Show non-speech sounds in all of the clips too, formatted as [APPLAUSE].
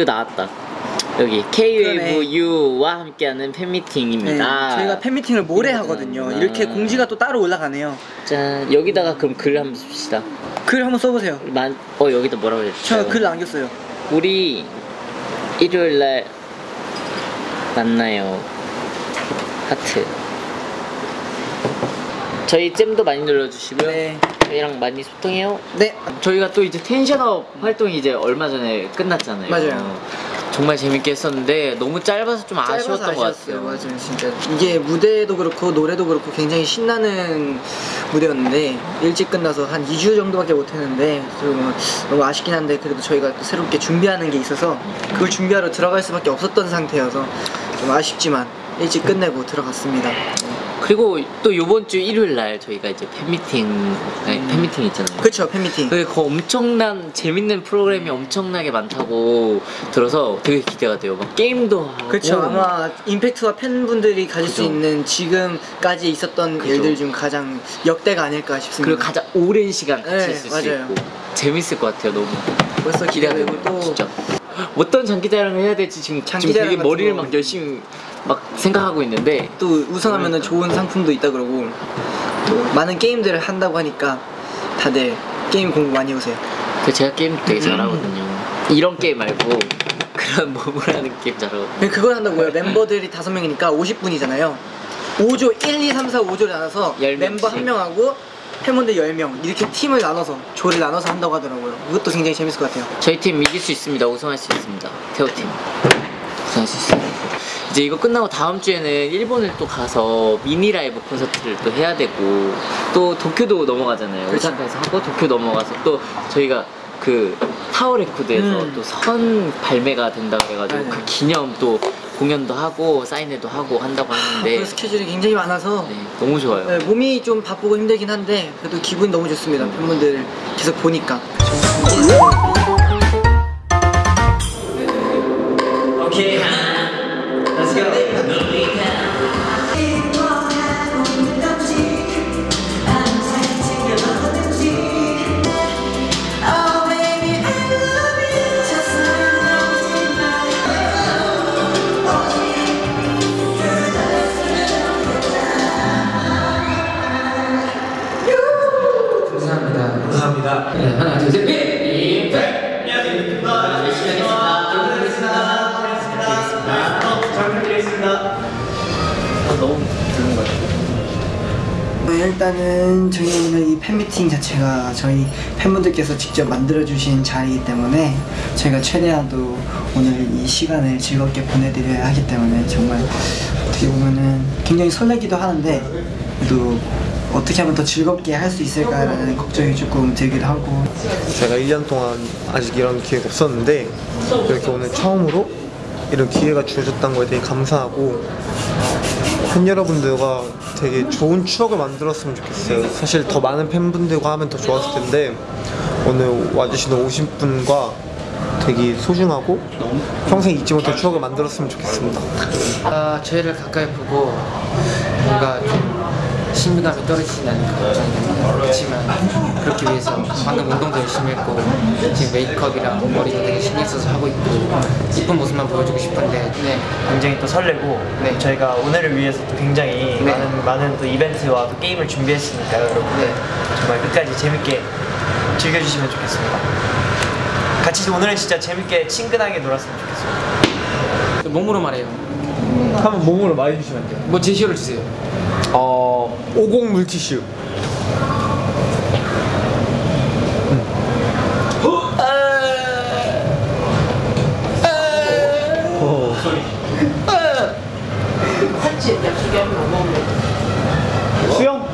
이거 나왔다. 여기 KWU와 함께하는 팬미팅입니다. 네, 저희가 팬미팅을 모레 하거든요. 아. 이렇게 공지가 또 따로 올라가네요. 짠 여기다가 그럼 글 한번 씁시다. 글 한번 써보세요. 만, 어 여기다 뭐라고 했죠? 저글 남겼어요. 우리 일요일 날 만나요. 하트. 저희 잼도 많이 눌러주시고요. 네. 저희랑 많이 소통해요. 네. 저희가 또 이제 텐션업 활동이 이제 얼마 전에 끝났잖아요. 맞아요. 정말 재밌게 했었는데 너무 짧아서 좀 짧아서 아쉬웠던 것 아쉬웠어요. 같아요. 맞아요, 진짜 이게 무대도 그렇고 노래도 그렇고 굉장히 신나는 무대였는데 일찍 끝나서 한 2주 정도밖에 못했는데 좀 너무 아쉽긴 한데 그래도 저희가 또 새롭게 준비하는 게 있어서 그걸 준비하러 들어갈 수밖에 없었던 상태여서 좀 아쉽지만 일찍 끝내고 들어갔습니다. 그리고 또 요번 주 일요일 날 저희가 이제 팬미팅, 아니, 팬미팅 있잖아요. 그쵸 팬미팅. 그그 엄청난 재밌는 프로그램이 엄청나게 많다고 들어서 되게 기대가 돼요. 막 게임도 하고. 그렇죠. 아마 임팩트와 팬분들이 가질 수 그죠. 있는 지금까지 있었던 그죠. 일들 중 가장 역대가 아닐까 싶습니다. 그리고 가장 오랜 시간 같이 네, 있을 수 맞아요. 있고 재밌을 것 같아요. 너무 벌써 기대가 되고 또 진짜 어떤 장기자랑을 해야 될지 지금 지금 장기자랑 되게 머리를 거. 막 열심히 막 생각하고 있는데 또 우승하면은 좋은 상품도 있다 그러고 또 많은 게임들을 한다고 하니까 다들 게임 공부 많이 해오세요. 그 제가 게임 음. 되게 잘하거든요. 이런 게임 말고 [LAUGHS] 그런 몸으로 하는 게임 잘하거든요. 네, 그걸 한다고요. 멤버들이 다섯 명이니까 50분이잖아요. 5조 1, 2, 3, 4, 5조를 나눠서 열 멤버. 한 명하고 팬분들 10명 이렇게 팀을 나눠서 조를 나눠서 한다고 하더라고요. 이것도 굉장히 재밌을 것 같아요. 저희 팀 이길 수 있습니다. 우승할 수 있습니다. 태호팀 우승할 수 있습니다. 이제 이거 끝나고 다음 주에는 일본을 또 가서 미니 라이브 콘서트를 또 해야 되고 또 도쿄도 넘어가잖아요. 그렇죠. 오사카에서 하고 도쿄 넘어가서 또 저희가 그 타워 레코드에서 음. 또 선발매가 된다고 해가지고 맞아요. 그 기념 또 공연도 하고 사인회도 하고 한다고 하는데 그 스케줄이 굉장히 많아서 네, 너무 좋아요. 네, 몸이 좀 바쁘고 힘들긴 한데 그래도 기분이 너무 좋습니다. 팬분들 계속 보니까. 일단은 저희 오늘 이 팬미팅 자체가 저희 팬분들께서 직접 만들어주신 자리이기 때문에 저희가 최대한도 오늘 이 시간을 즐겁게 보내드려야 하기 때문에 정말 어떻게 보면은 굉장히 설레기도 하는데 또 어떻게 하면 더 즐겁게 할 수 있을까라는 걱정이 조금 들기도 하고. 제가 1년 동안 아직 이런 기회가 없었는데 이렇게 오늘 처음으로 이런 기회가 주어졌다는 거에 되게 감사하고 팬 여러분들과 되게 좋은 추억을 만들었으면 좋겠어요. 사실 더 많은 팬분들과 하면 더 좋았을 텐데 오늘 와주신 50분과 되게 소중하고 평생 잊지 못할 추억을 만들었으면 좋겠습니다. 아, 저희를 가까이 보고 뭔가 좀 그 걱정이 됩니다. 그렇지만 그렇기 위해서 방금 운동도 열심히 했고 지금 메이크업이랑 머리도 되게 신경 써서 하고 있고 이쁜 모습만 보여주고 싶은데 네, 굉장히 또 설레고 네. 저희가 오늘을 위해서 또 굉장히 네. 많은 많은 또 이벤트와 또 게임을 준비했으니까요 여러분들 네. 정말 끝까지 재밌게 즐겨주시면 좋겠습니다 같이 오늘은 진짜 재밌게 친근하게 놀았으면 좋겠습니다 몸으로 말해요. 한번 몸으로 말해주시면 돼요. 뭐 제시어를 주세요. 어, 50 물티슈. 어. 수영?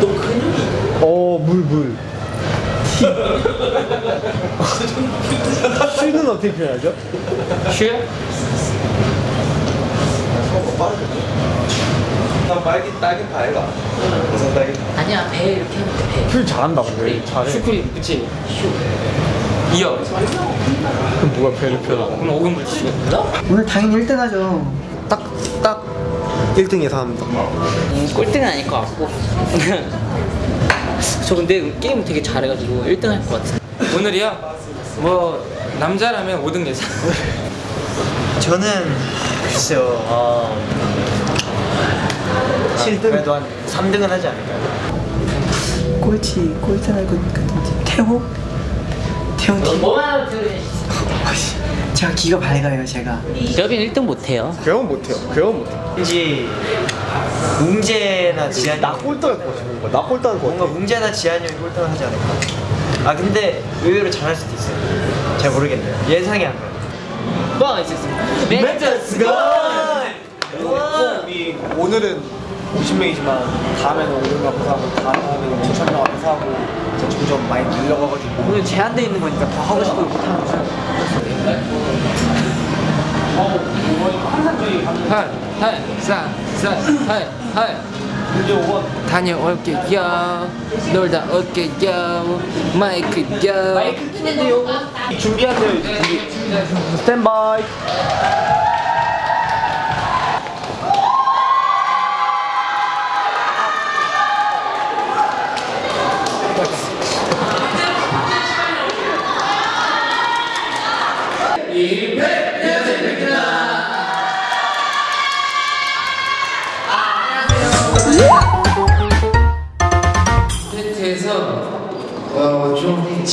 너 근육이 어, 물, 물. 슈는 어떻게 표현하죠? 쉬 어요? 아니야, 배 이렇게 하면 돼, 배. 표현 잘한다, 근데. 잘해. 슈크림, 그치? 이어. 그럼 누가 배를 표현하고? 그럼 오금 물티슈. 오늘 당연히 1등 하죠. 딱, 딱 1등 예상합니다. 음, 꼴등은 아닐 것 같고. [LAUGHS] 저 근데 게임 되게 잘해가지고 1등 할 것 같아. 오늘이요? 뭐 남자라면 5등 예상. 저는 글쎄요. 어... 7등 그래도 한 3등은 하지 않을까요? 꼴찌 꼴찌 알고 같은데 태호? 태호 팀 뭐만 들으 제가 기가 밝아요 제가 여빈 1등 못해요. 그건 못해요. 그건 못해요. 왠지 웅재나 지한이 나 꼴등할 것 같아. 뭔가 나 꼴등할 것 뭔가 같아. 웅재나 지한이 형이 꼴등을 하지 않을까. 아 근데 의외로 잘할 수도 있어요. 잘 모르겠네요. 예상이 안 가요. 뭐가 있었습니다. 멘트스 고! 우리 오늘은 50명이지만 다음에는 500명 앞에서 하고 다음에는 7,000명 앞에서 하고 점점 많이 늘려가가지고 오늘 제한돼 있는 거니까 더 하고 싶어도 못하는 거죠 할, 할, 사, 사, 할, 할. 다녀올게요. 놀다 올게요. 마이크요. 마이크 준비하세요. 준비. 스탠바이.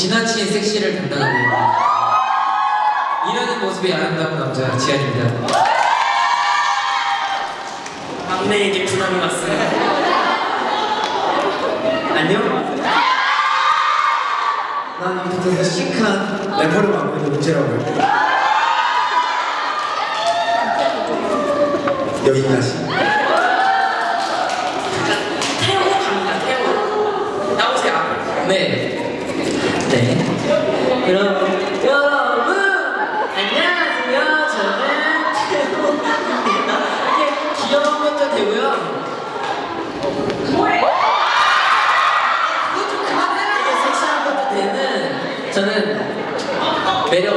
지나친 섹시를 담당하고 있는 일하는 모습이 아름다운 남자 지한입니다. 막내에게 부담이 왔습니다. 안녕? 난 이부터 시크한 래퍼를 맡고 있는 문제라고 해. 여기까지. 태호 갑니다. 태호. 나오세요. 앞으로. 네. 네. 그럼 여러분 안녕하세요. 저는 태호입니다. 이게 귀여운 것도 되고요. 이게 섹시한 것도 되는 저는 매력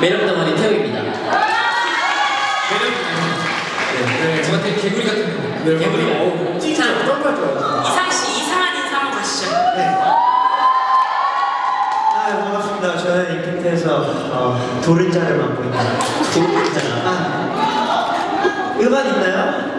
매력 덩어리 태호입니다. 네, 저한테 개구리 같은 거. 개구리. 자, 이상 씨 이상한 인사 한번 가시죠. 아 반갑습니다. 저는 임팩트에서 어, 도른자를 맡고 있는 도른자. 아, 음악 있나요?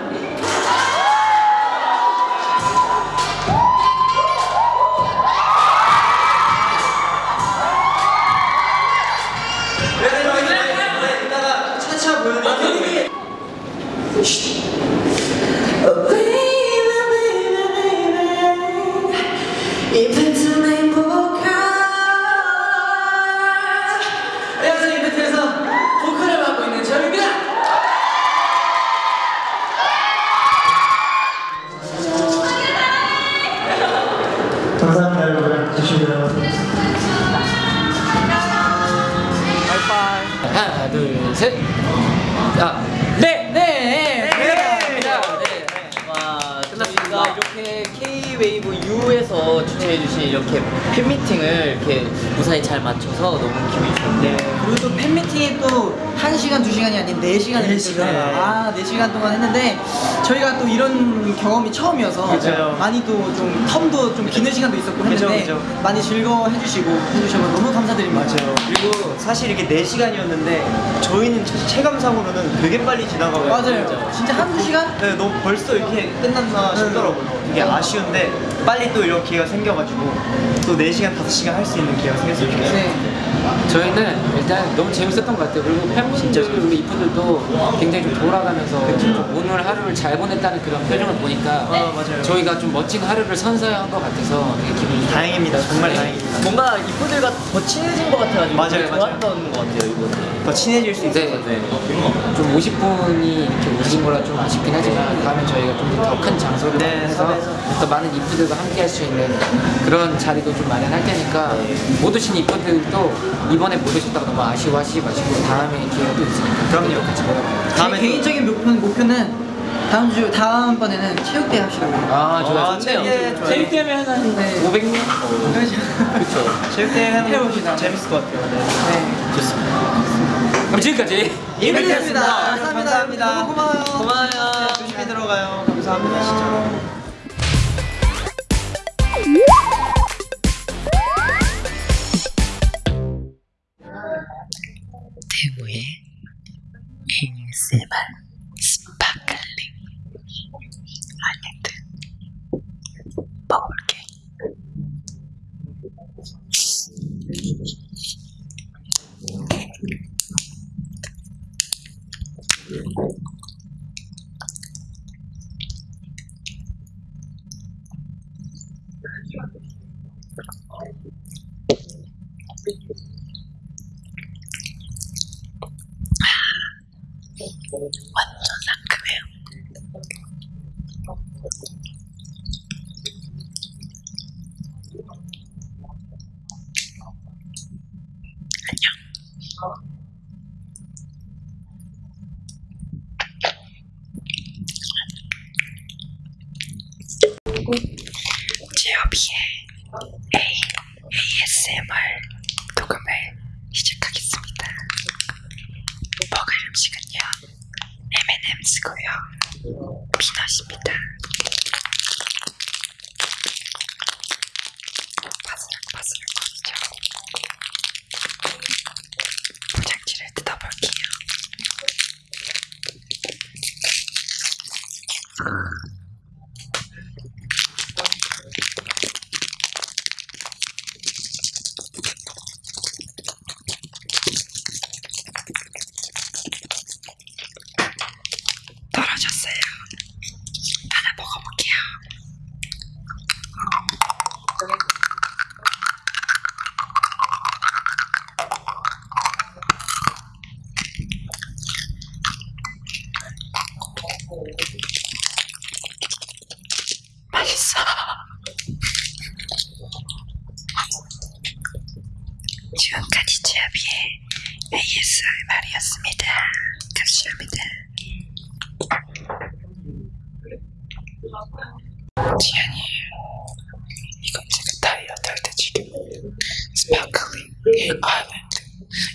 하나, 둘, 셋. 아, 네, 네, 네, 네. 네. 와 끝났습니다. 이렇게 K-웨이브 U에서 주최해주신 이렇게 팬미팅을 이렇게 무사히 잘 마쳐서 너무 기분이 좋은데 그리고 또 팬미팅이 또 1시간, 2시간이 아닌 4시간을 네 했어요 시간. 아 4시간 동안 했는데 저희가 또 이런 경험이 처음이어서 그죠. 많이 또 좀 텀도 좀 기는 시간도 있었고 했는데 그죠. 많이 즐거워해 주시고 해주셔서 너무 감사드립니다 맞아요. 그리고 사실 이게 4시간이었는데 저희는 체감상으로는 되게 빨리 지나가고 맞아요 진짜 한두 시간? 네, 너무 벌써 이렇게 끝났나 싶더라고요. 되게 아쉬운데 빨리 또 이런 기회가 생겨가지고 또 4시간, 5시간 할 수 있는 기회가 생겼으면 좋겠어요. 네 저희는 일단 너무 재밌었던 것 같아요. 그리고 팬분들, 그리고 이분들도 굉장히 좀 돌아가면서 좀 오늘 하루를 잘 보냈다는 그런 표정을 보니까 아, 맞아요. 저희가 좀 멋진 하루를 선사한 것 같아서 되게 기분이. 다행입니다. 정말 다행입니다. 뭔가 이분들과 더 친해진 것 같아가지고 맞아요. 좋았던 것 같아요 이분들. 더 친해질 수 있을 네, 것 같아요. 좀 50분이 이렇게 오신 거라 좀 아쉽긴 하지만 다음에 저희가 좀 더 큰 장소를 네, 섭외해서. 더 많은 이프들과 함께 할 수 있는 그런 자리도 좀 마련할 테니까 못 오신 이프들도 이번에 못 오셨다가 너무 아쉬워하시지 마시고 다음에 기회가 또 있으니까 그럼요. 같이 다음에 또- 개인적인 목표는, 목표는 다음 주 다음 번에는 체육대회 합시다. 아 좋아요. 아, 좋아요. 재밌게 하면 한 네. 500명? 그렇죠 체육대회 하는 거 해봅시다. 재밌을 것 같아요. 네. 네. 그럼 지금까지 이벤트였습니다 감사합니다. 감사합니다 너무 고마워요 고마워요. 조심히 들어가요. 감사합니다. 스 파클링 완전 상큼해요. 제어비의 A, ASMR 녹음을 시작하겠습니다. 먹을 음식은요, M&M's고요, 피넛입니다. 바스락바스락 거리죠. 포장지를 뜯어볼게요. 떨어졌어요. 하나 먹어볼게요. 맛있어. 지금까지 제아비의 ASMR이었습니다. 감사합니다. 지안이 이건 제가 다이어트 할 때 지금 Sparkling Island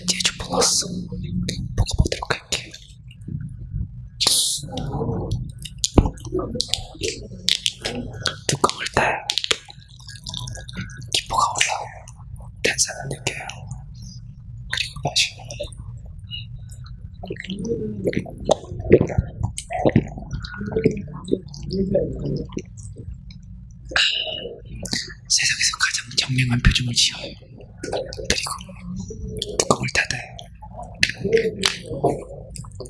제주 플러스 먹어보도록 할게요 뚜껑을 따요 기포가 올라와요 탄산을 느껴요 그리고 마셔요 세상에서 가장 표정을 지어요. 그리고 뚜껑을 닫아요.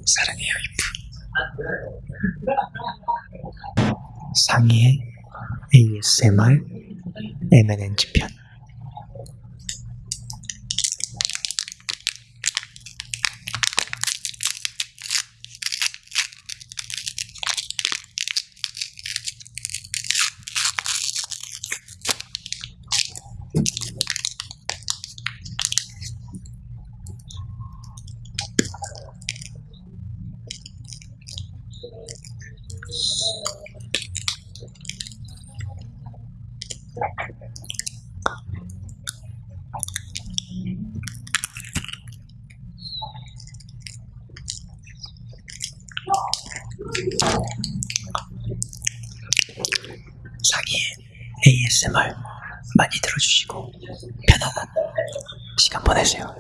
사랑해요, 이프. 상의의 ASMR M&N 편. 상의의 ASMR 많이 들어주시고 편안한 시간 보내세요.